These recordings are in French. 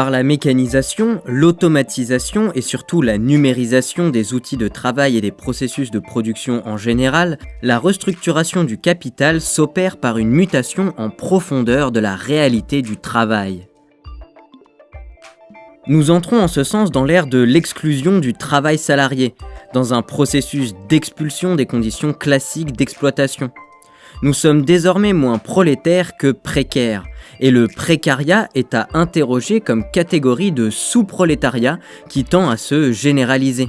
Par la mécanisation, l'automatisation et surtout la numérisation des outils de travail et des processus de production en général, la restructuration du capital s'opère par une mutation en profondeur de la réalité du travail. Nous entrons en ce sens dans l'ère de l'exclusion du travail salarié, dans un processus d'expulsion des conditions classiques d'exploitation. Nous sommes désormais moins prolétaires que précaires, et le précariat est à interroger comme catégorie de sous-prolétariat qui tend à se généraliser.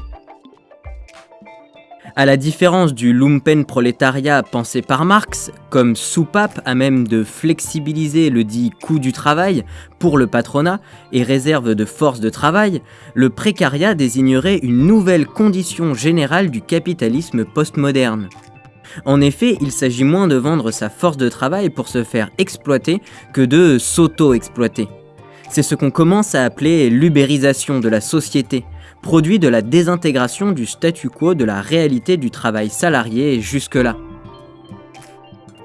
À la différence du lumpen prolétariat pensé par Marx, comme soupape à même de flexibiliser le dit coût du travail pour le patronat et réserve de force de travail, le précariat désignerait une nouvelle condition générale du capitalisme postmoderne. En effet, il s'agit moins de vendre sa force de travail pour se faire exploiter que de s'auto-exploiter. C'est ce qu'on commence à appeler l'ubérisation de la société, produit de la désintégration du statu quo de la réalité du travail salarié jusque-là.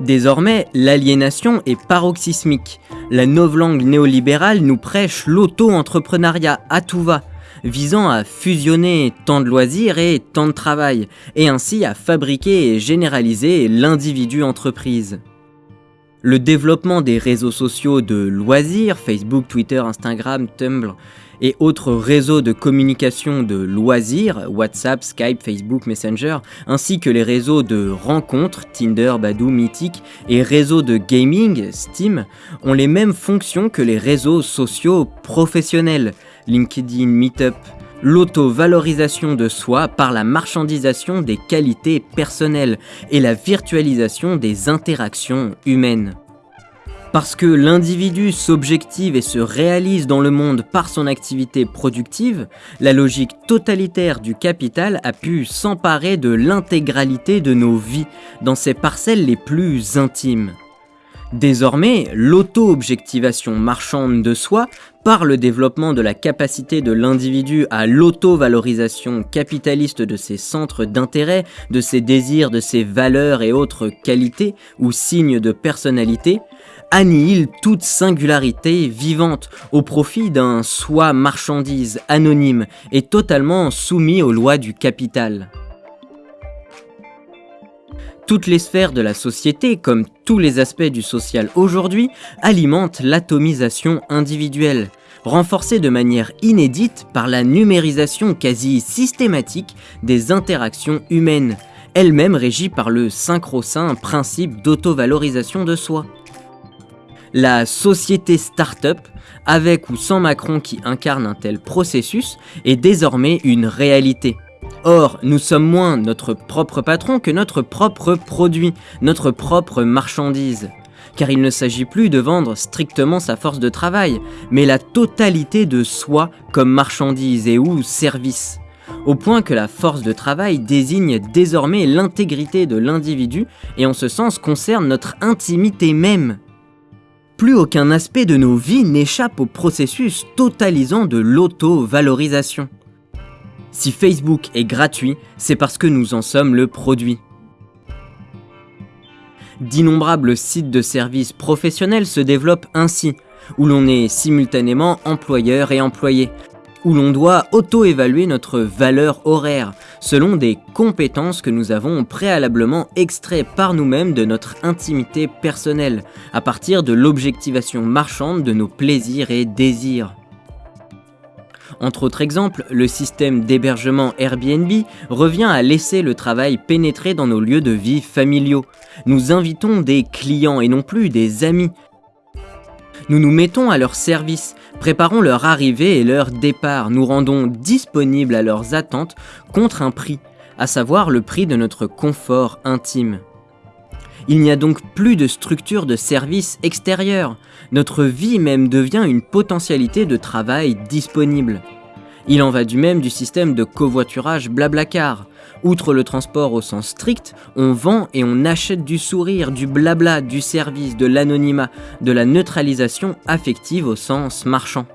Désormais, l'aliénation est paroxysmique. La novlangue néolibérale nous prêche l'auto-entrepreneuriat à tout va, visant à fusionner temps de loisirs et temps de travail, et ainsi à fabriquer et généraliser l'individu entreprise. Le développement des réseaux sociaux de loisirs, Facebook, Twitter, Instagram, Tumblr, et autres réseaux de communication de loisirs, WhatsApp, Skype, Facebook, Messenger, ainsi que les réseaux de rencontres, Tinder, Badoo, Mythic, et réseaux de gaming, Steam, ont les mêmes fonctions que les réseaux sociaux professionnels, LinkedIn, Meetup, l'auto-valorisation de soi par la marchandisation des qualités personnelles et la virtualisation des interactions humaines. Parce que l'individu s'objective et se réalise dans le monde par son activité productive, la logique totalitaire du capital a pu s'emparer de l'intégralité de nos vies, dans ses parcelles les plus intimes. Désormais, l'auto-objectivation marchande de soi, par le développement de la capacité de l'individu à l'auto-valorisation capitaliste de ses centres d'intérêt, de ses désirs, de ses valeurs et autres qualités ou signes de personnalité, annihile toute singularité vivante au profit d'un soi marchandise anonyme et totalement soumis aux lois du capital. Toutes les sphères de la société, comme tous les aspects du social aujourd'hui, alimentent l'atomisation individuelle, renforcée de manière inédite par la numérisation quasi systématique des interactions humaines, elles-mêmes régies par le synchro-saint principe d'auto-valorisation de soi. La société start-up, avec ou sans Macron qui incarne un tel processus, est désormais une réalité. Or, nous sommes moins notre propre patron que notre propre produit, notre propre marchandise. Car il ne s'agit plus de vendre strictement sa force de travail, mais la totalité de soi comme marchandise et ou service. Au point que la force de travail désigne désormais l'intégrité de l'individu et en ce sens concerne notre intimité même. Plus aucun aspect de nos vies n'échappe au processus totalisant de l'auto-valorisation. Si Facebook est gratuit, c'est parce que nous en sommes le produit. D'innombrables sites de services professionnels se développent ainsi, où l'on est simultanément employeur et employé, où l'on doit auto-évaluer notre valeur horaire, selon des compétences que nous avons préalablement extraites par nous-mêmes de notre intimité personnelle, à partir de l'objectivation marchande de nos plaisirs et désirs. Entre autres exemples, le système d'hébergement Airbnb revient à laisser le travail pénétrer dans nos lieux de vie familiaux. Nous invitons des clients et non plus des amis. Nous nous mettons à leur service, préparons leur arrivée et leur départ, nous rendons disponibles à leurs attentes contre un prix, à savoir le prix de notre confort intime. Il n'y a donc plus de structure de service extérieure. Notre vie même devient une potentialité de travail disponible. Il en va du même du système de covoiturage Blablacar. Outre le transport au sens strict, on vend et on achète du sourire, du blabla, du service, de l'anonymat, de la neutralisation affective au sens marchand.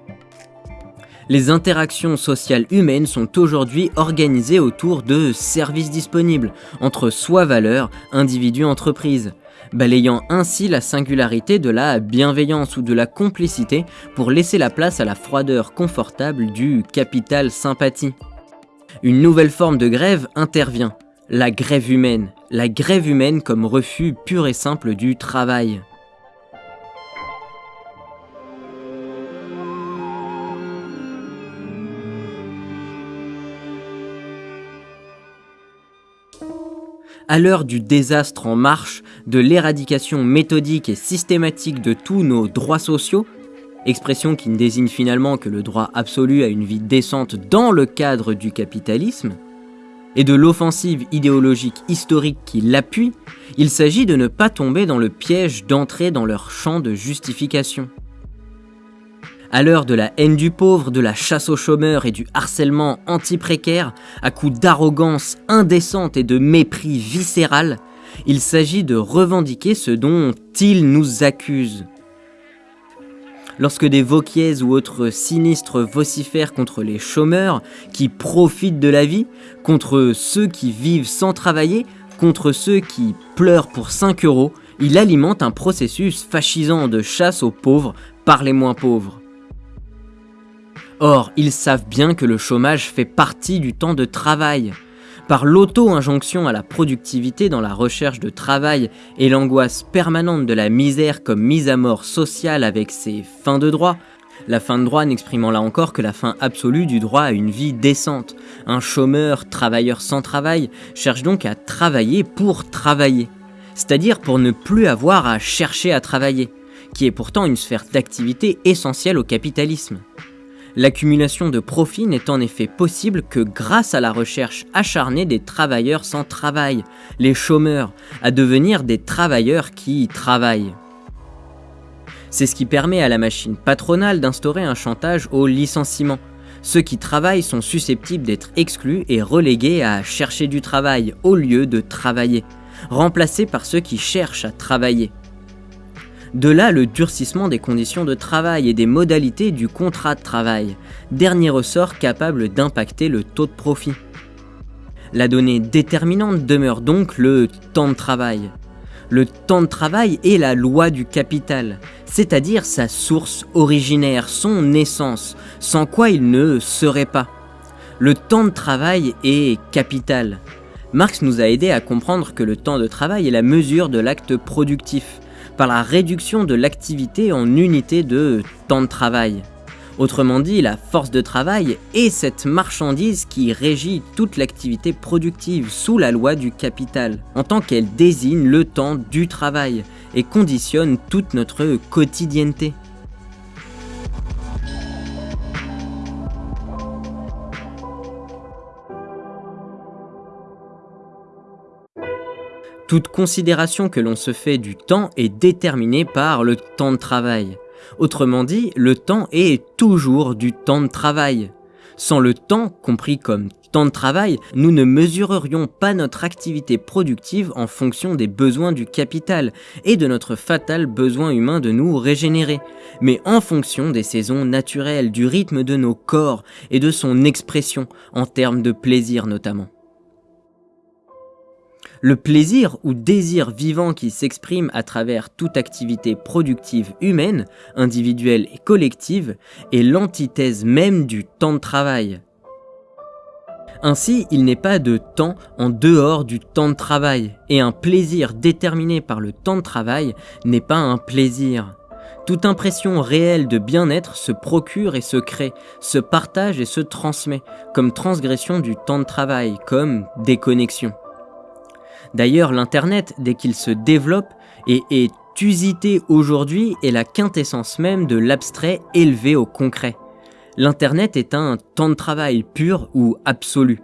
Les interactions sociales humaines sont aujourd'hui organisées autour de services disponibles, entre soi-valeur, individu, entreprise. Balayant ainsi la singularité de la bienveillance ou de la complicité pour laisser la place à la froideur confortable du capital sympathie. Une nouvelle forme de grève intervient, la grève humaine, la grève humaine comme refus pur et simple du travail. À l'heure du désastre en marche, de l'éradication méthodique et systématique de tous nos droits sociaux, expression qui ne désigne finalement que le droit absolu à une vie décente dans le cadre du capitalisme, et de l'offensive idéologique historique qui l'appuie, il s'agit de ne pas tomber dans le piège d'entrer dans leur champ de justification. À l'heure de la haine du pauvre, de la chasse aux chômeurs et du harcèlement anti-précaire, à coups d'arrogance indécente et de mépris viscéral, il s'agit de revendiquer ce dont ils nous accusent. Lorsque des Vauquiez ou autres sinistres vocifèrent contre les chômeurs qui profitent de la vie, contre ceux qui vivent sans travailler, contre ceux qui pleurent pour 5 euros, il alimente un processus fascisant de chasse aux pauvres par les moins pauvres. Or, ils savent bien que le chômage fait partie du temps de travail. Par l'auto-injonction à la productivité dans la recherche de travail et l'angoisse permanente de la misère comme mise à mort sociale avec ses fins de droit, la fin de droit n'exprimant là encore que la fin absolue du droit à une vie décente. Un chômeur, travailleur sans travail, cherche donc à travailler pour travailler, c'est-à-dire pour ne plus avoir à chercher à travailler, qui est pourtant une sphère d'activité essentielle au capitalisme. L'accumulation de profits n'est en effet possible que grâce à la recherche acharnée des travailleurs sans travail, les chômeurs, à devenir des travailleurs qui travaillent. C'est ce qui permet à la machine patronale d'instaurer un chantage au licenciement. Ceux qui travaillent sont susceptibles d'être exclus et relégués à chercher du travail au lieu de travailler, remplacés par ceux qui cherchent à travailler. De là le durcissement des conditions de travail et des modalités du contrat de travail, dernier ressort capable d'impacter le taux de profit. La donnée déterminante demeure donc le temps de travail. Le temps de travail est la loi du capital, c'est-à-dire sa source originaire, son essence, sans quoi il ne serait pas. Le temps de travail est capital. Marx nous a aidé à comprendre que le temps de travail est la mesure de l'acte productif, par la réduction de l'activité en unité de temps de travail. Autrement dit, la force de travail est cette marchandise qui régit toute l'activité productive sous la loi du capital, en tant qu'elle désigne le temps du travail et conditionne toute notre quotidienneté. Toute considération que l'on se fait du temps est déterminée par le temps de travail. Autrement dit, le temps est toujours du temps de travail. Sans le temps, compris comme temps de travail, nous ne mesurerions pas notre activité productive en fonction des besoins du capital et de notre fatal besoin humain de nous régénérer, mais en fonction des saisons naturelles, du rythme de nos corps et de son expression, en termes de plaisir notamment. Le plaisir ou désir vivant qui s'exprime à travers toute activité productive humaine, individuelle et collective, est l'antithèse même du temps de travail. Ainsi, il n'est pas de temps en dehors du temps de travail, et un plaisir déterminé par le temps de travail n'est pas un plaisir. Toute impression réelle de bien-être se procure et se crée, se partage et se transmet, comme transgression du temps de travail, comme déconnexion. D'ailleurs, l'Internet, dès qu'il se développe et est usité aujourd'hui, est la quintessence même de l'abstrait élevé au concret. L'Internet est un temps de travail pur ou absolu.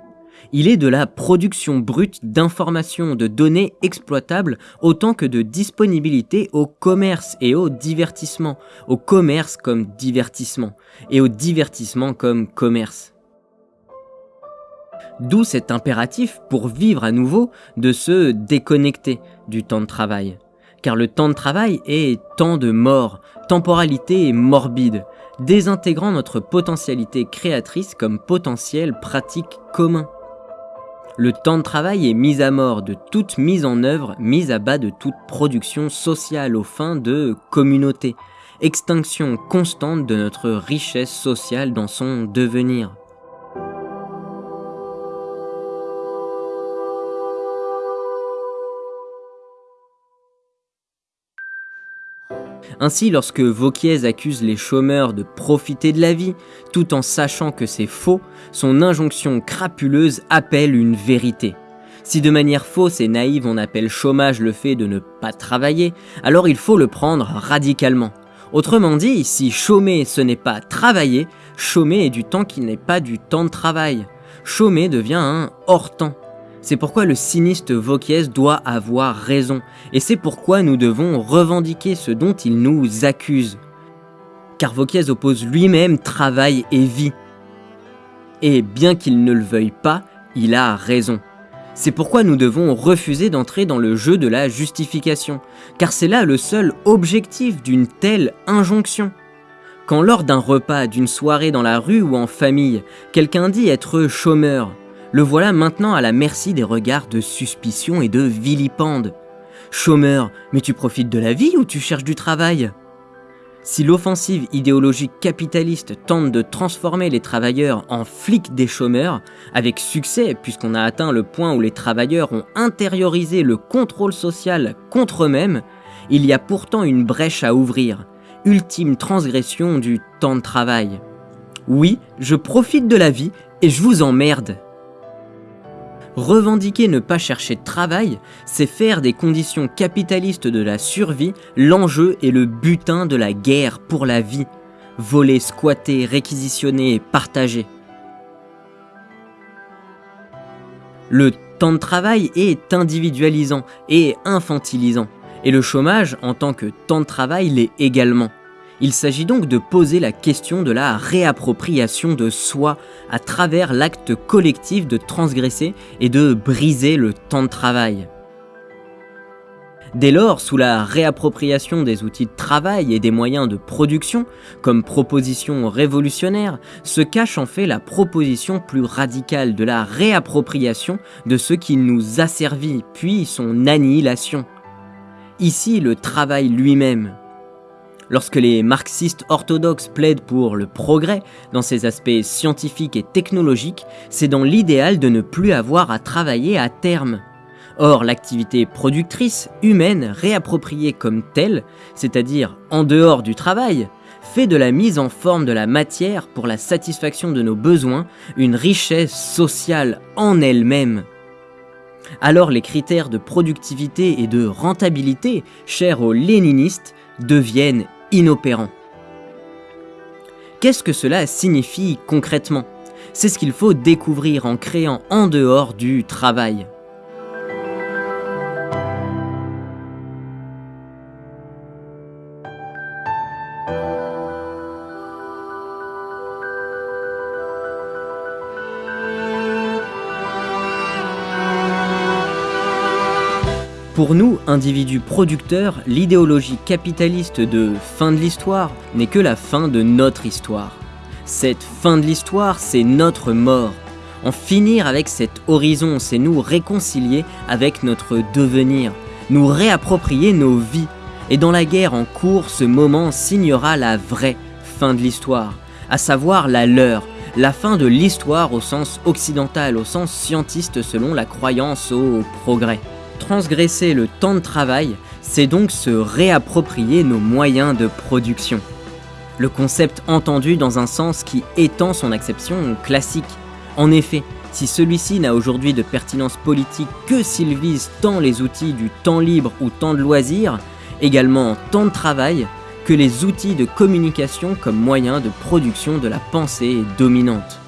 Il est de la production brute d'informations, de données exploitables, autant que de disponibilité au commerce et au divertissement, au commerce comme divertissement, et au divertissement comme commerce. D'où cet impératif pour vivre à nouveau de se déconnecter du temps de travail. Car le temps de travail est temps de mort, temporalité morbide, désintégrant notre potentialité créatrice comme potentiel pratique commun. Le temps de travail est mis à mort de toute mise en œuvre, mise à bas de toute production sociale aux fins de communauté, extinction constante de notre richesse sociale dans son devenir. Ainsi, lorsque Vauquiez accuse les chômeurs de profiter de la vie, tout en sachant que c'est faux, son injonction crapuleuse appelle une vérité. Si de manière fausse et naïve on appelle chômage le fait de ne pas travailler, alors il faut le prendre radicalement. Autrement dit, si chômer ce n'est pas travailler, chômer est du temps qui n'est pas du temps de travail. Chômer devient un hors-temps. C'est pourquoi le sinistre Vauquiez doit avoir raison, et c'est pourquoi nous devons revendiquer ce dont il nous accuse. Car Vauquiez oppose lui-même travail et vie. Et bien qu'il ne le veuille pas, il a raison. C'est pourquoi nous devons refuser d'entrer dans le jeu de la justification, car c'est là le seul objectif d'une telle injonction. Quand lors d'un repas, d'une soirée dans la rue ou en famille, quelqu'un dit être chômeur, le voilà maintenant à la merci des regards de suspicion et de vilipende. Chômeur, mais tu profites de la vie ou tu cherches du travail? Si l'offensive idéologique capitaliste tente de transformer les travailleurs en flics des chômeurs, avec succès puisqu'on a atteint le point où les travailleurs ont intériorisé le contrôle social contre eux-mêmes, il y a pourtant une brèche à ouvrir, ultime transgression du temps de travail. Oui, je profite de la vie et je vous emmerde. Revendiquer ne pas chercher de travail, c'est faire des conditions capitalistes de la survie l'enjeu et le butin de la guerre pour la vie. Voler, squatter, réquisitionner et partager. Le temps de travail est individualisant et infantilisant, et le chômage en tant que temps de travail l'est également. Il s'agit donc de poser la question de la réappropriation de soi à travers l'acte collectif de transgresser et de briser le temps de travail. Dès lors, sous la réappropriation des outils de travail et des moyens de production, comme proposition révolutionnaire, se cache en fait la proposition plus radicale de la réappropriation de ce qui nous a servi, puis son annihilation. Ici, le travail lui-même, Lorsque les marxistes orthodoxes plaident pour le progrès dans ses aspects scientifiques et technologiques, c'est dans l'idéal de ne plus avoir à travailler à terme. Or, l'activité productrice, humaine, réappropriée comme telle, c'est-à-dire en dehors du travail, fait de la mise en forme de la matière pour la satisfaction de nos besoins une richesse sociale en elle-même. Alors les critères de productivité et de rentabilité, chers aux léninistes, deviennent inopérant. Qu'est-ce que cela signifie concrètement? C'est ce qu'il faut découvrir en créant en dehors du travail. Pour nous, individus producteurs, l'idéologie capitaliste de fin de l'histoire n'est que la fin de notre histoire. Cette fin de l'histoire, c'est notre mort. En finir avec cet horizon, c'est nous réconcilier avec notre devenir, nous réapproprier nos vies. Et dans la guerre en cours, ce moment signera la vraie fin de l'histoire, à savoir la leur, la fin de l'histoire au sens occidental, au sens scientiste selon la croyance au progrès. Transgresser le temps de travail, c'est donc se réapproprier nos moyens de production. Le concept entendu dans un sens qui étend son acception classique. En effet, si celui-ci n'a aujourd'hui de pertinence politique que s'il vise tant les outils du temps libre ou temps de loisir, également temps de travail, que les outils de communication comme moyen de production de la pensée dominante.